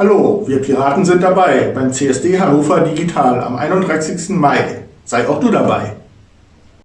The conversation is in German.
Hallo, wir Piraten sind dabei beim CSD Hannover Digital am 31. Mai. Sei auch du dabei.